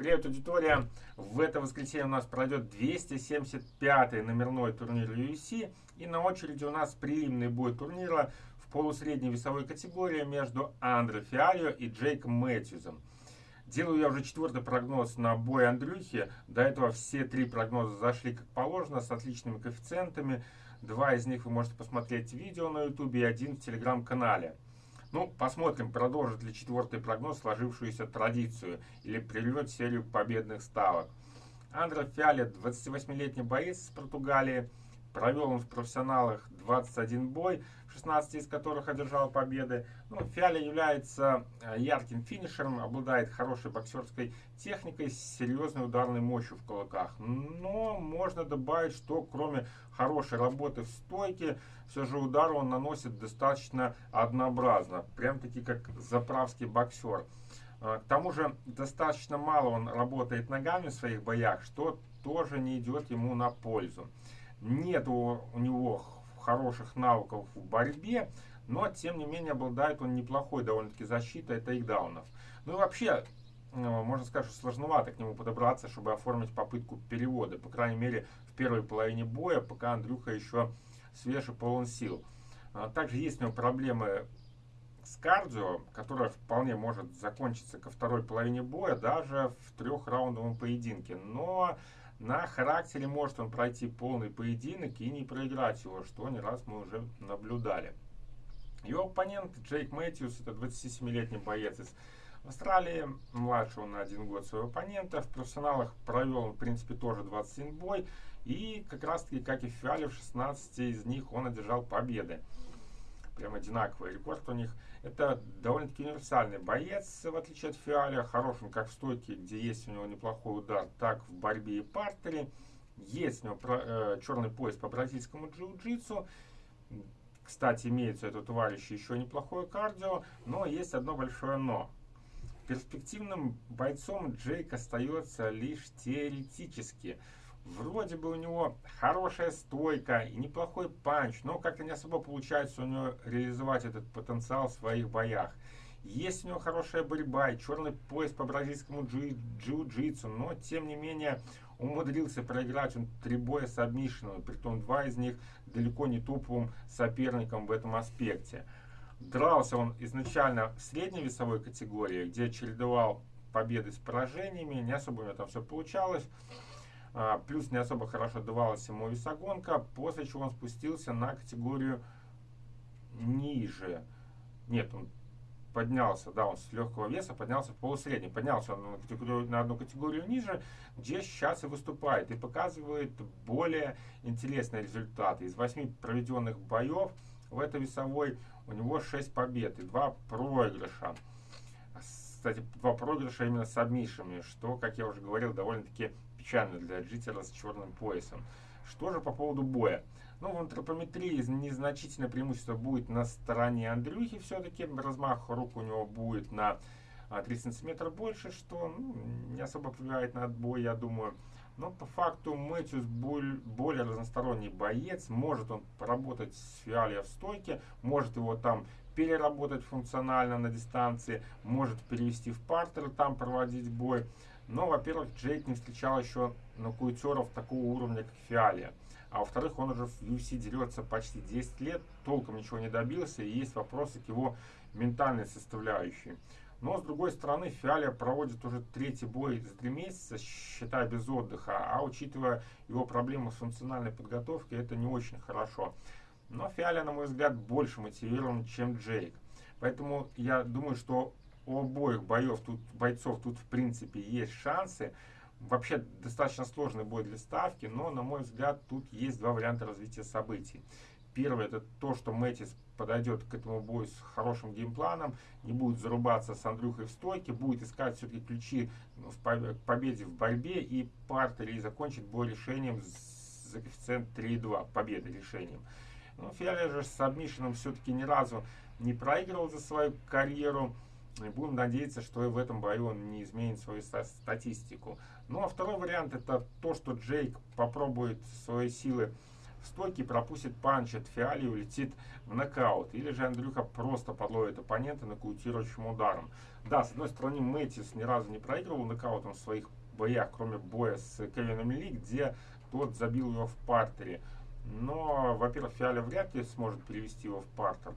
Привет, аудитория! В это воскресенье у нас пройдет 275-й номерной турнир UFC. И на очереди у нас прилимный бой турнира в полусредней весовой категории между Андре Фиалио и Джейком Мэтьюзом. Делаю я уже четвертый прогноз на бой Андрюхи. До этого все три прогноза зашли как положено, с отличными коэффициентами. Два из них вы можете посмотреть видео на YouTube и один в телеграм-канале. Ну, посмотрим, продолжит ли четвертый прогноз сложившуюся традицию или прервет серию победных ставок. Андре Фиале, 28-летний боец из Португалии, провел он в профессионалах 21 бой, 16 из которых одержал победы. Ну, Фиале является э, ярким финишером, обладает хорошей боксерской техникой с серьезной ударной мощью в кулаках. Но можно добавить, что кроме хорошей работы в стойке, все же удар он наносит достаточно однообразно. Прям-таки как заправский боксер. Э, к тому же достаточно мало он работает ногами в своих боях, что тоже не идет ему на пользу. Нет у, у него хороших навыков в борьбе, но тем не менее обладает он неплохой довольно-таки защитой тейкдаунов. Ну и вообще, э, можно сказать, что сложновато к нему подобраться, чтобы оформить попытку перевода. По крайней мере, в первой половине боя, пока Андрюха еще свеж и полон сил. А также есть у него проблемы с кардио, которая вполне может закончиться ко второй половине боя, даже в трехраундовом поединке. Но на характере может он пройти полный поединок и не проиграть его, что не раз мы уже наблюдали. Его оппонент Джейк Мэтьюс, это 27-летний боец из Австралии, младше он на один год своего оппонента. В профессионалах провел он, в принципе, тоже 21 бой. И как раз таки, как и в Фиале, в 16 из них он одержал победы прям одинаковый рекорд у них. Это довольно-таки универсальный боец, в отличие от Фиаля, хороший как в стойке, где есть у него неплохой удар, так в борьбе и партере. Есть у него э, черный пояс по бразильскому джиу-джитсу. Кстати, имеется у этого еще неплохое кардио, но есть одно большое но. Перспективным бойцом Джейк остается лишь теоретически. Вроде бы у него хорошая стойка и неплохой панч, но как-то не особо получается у него реализовать этот потенциал в своих боях. Есть у него хорошая борьба и черный пояс по бразильскому джиу-джитсу, но тем не менее умудрился проиграть он три боя с обмишином, притом два из них далеко не топовым соперником в этом аспекте. Дрался он изначально в средней весовой категории, где чередовал победы с поражениями, не особо у него там все получалось. А, плюс не особо хорошо давалась ему весогонка, после чего он спустился на категорию ниже. Нет, он поднялся, да, он с легкого веса поднялся в полусредний. Поднялся он на, категорию, на одну категорию ниже, где сейчас и выступает. И показывает более интересные результаты. Из восьми проведенных боев в этой весовой у него 6 побед и 2 проигрыша. Кстати, два проигрыша именно с обмишами, что, как я уже говорил, довольно-таки печально для джитера с черным поясом. Что же по поводу боя? Ну, в антропометрии незначительное преимущество будет на стороне Андрюхи все-таки. Размах рук у него будет на 3 а, сантиметра больше, что ну, не особо влияет на отбой, я думаю. Но по факту Мэтьюс более разносторонний боец. Может он поработать с Фиалия в стойке, может его там переработать функционально на дистанции, может перевести в партер, там проводить бой. Но, во-первых, Джейк не встречал еще нокаутеров такого уровня, как Фиалия. А во-вторых, он уже в UFC дерется почти 10 лет, толком ничего не добился, и есть вопросы к его ментальной составляющей. Но, с другой стороны, Фиалия проводит уже третий бой за три месяца, считая без отдыха, а учитывая его проблемы с функциональной подготовкой, это не очень хорошо. Но Фиалия, на мой взгляд, больше мотивирован, чем Джейк. Поэтому я думаю, что у обоих боев тут, бойцов тут в принципе есть шансы. Вообще достаточно сложный бой для ставки, но на мой взгляд тут есть два варианта развития событий. Первый это то, что Мэтис подойдет к этому бою с хорошим геймпланом, не будет зарубаться с Андрюхой в стойке, будет искать все-таки ключи в победе в борьбе и партере и закончит бой решением за коэффициент 3,2 победы решением. Но Фиале же с сабмишином все-таки ни разу не проигрывал за свою карьеру. И будем надеяться, что и в этом бою он не изменит свою статистику. Ну а второй вариант это то, что Джейк попробует свои силы в стойке, пропустит панч от Фиали и улетит в нокаут. Или же Андрюха просто подловит оппонента нокаутирующим ударом. Да, с одной стороны, Мэтис ни разу не проигрывал нокаутом в своих боях, кроме боя с Кевином Ли, где тот забил его в партере. Но, во-первых, Фиаля вряд ли сможет перевести его в партер.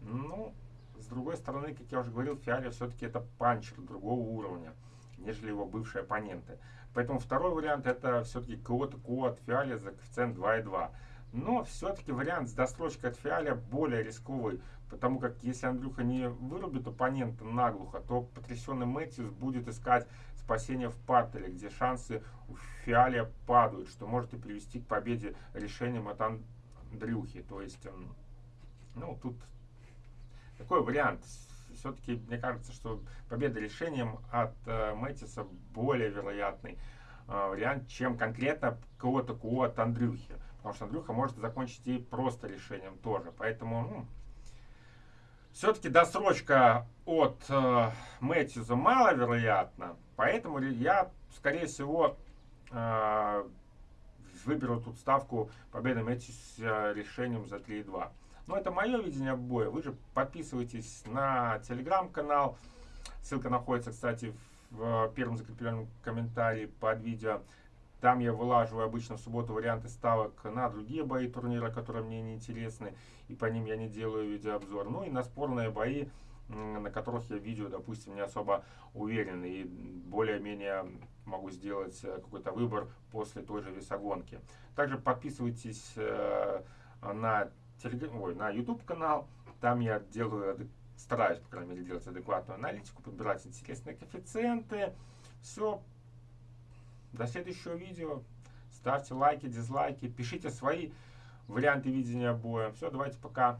Ну, с другой стороны, как я уже говорил, Фиаля все-таки это панчер другого уровня, нежели его бывшие оппоненты. Поэтому второй вариант это все-таки кого-то ко от Фиаля за коэффициент 2,2. Но все-таки вариант с досрочкой от Фиаля более рисковый, потому как если Андрюха не вырубит оппонента наглухо, то потрясенный Мэтьюс будет искать спасение в партере, где шансы у Фиаля падают, что может и привести к победе решением от Андрюхи. То есть, ну, тут такой вариант. Все-таки мне кажется, что победа решением от э, Мэтиса более вероятный э, вариант, чем конкретно кого-то кого от Андрюхи. Потому что Андрюха может закончить и просто решением тоже. Поэтому ну, все-таки досрочка от э, Мэтьюза маловероятна. Поэтому я, скорее всего, э, выберу тут ставку победы Мэтьюза решением за 3,2. Но это мое видение боя. Вы же подписывайтесь на телеграм-канал. Ссылка находится, кстати, в первом закрепленном комментарии под видео. Там я вылаживаю обычно в субботу варианты ставок на другие бои турнира, которые мне не интересны, и по ним я не делаю видеообзор. Ну и на спорные бои, на которых я видео, допустим, не особо уверен, и более-менее могу сделать э, какой-то выбор после той же весогонки. Также подписывайтесь э, на телеграм, ой, на YouTube канал. Там я делаю, стараюсь, по крайней мере, делать адекватную аналитику, подбирать интересные коэффициенты. Все. До следующего видео. Ставьте лайки, дизлайки, пишите свои варианты видения боя. Все, давайте пока.